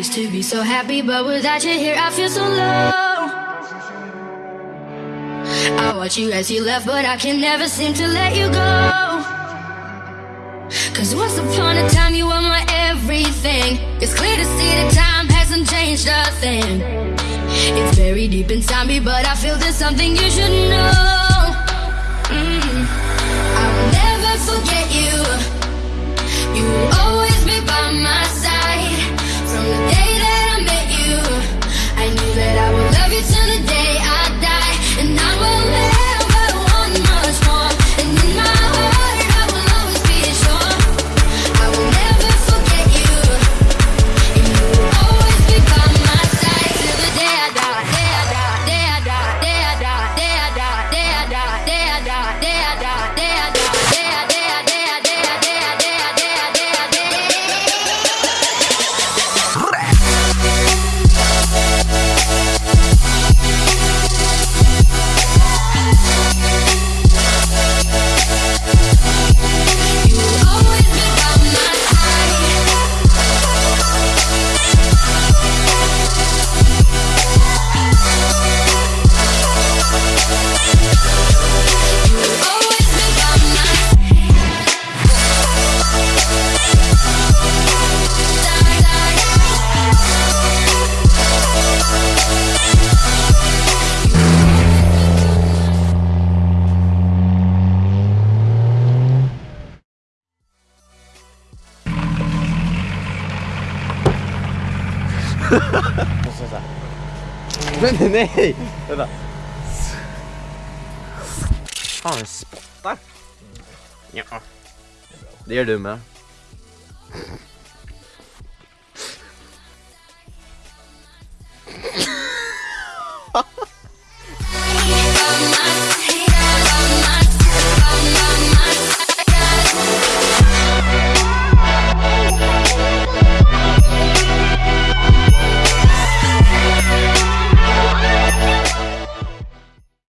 used to be so happy, but without you here, I feel so low. I watch you as you left, but I can never seem to let you go. Cause once upon a time, you were my everything. It's clear to see that time hasn't changed a thing. It's very deep inside me, but I feel there's something you should know. Men nei! Vent da. Har han en spott? Ja. Det gjør du med. Yeah.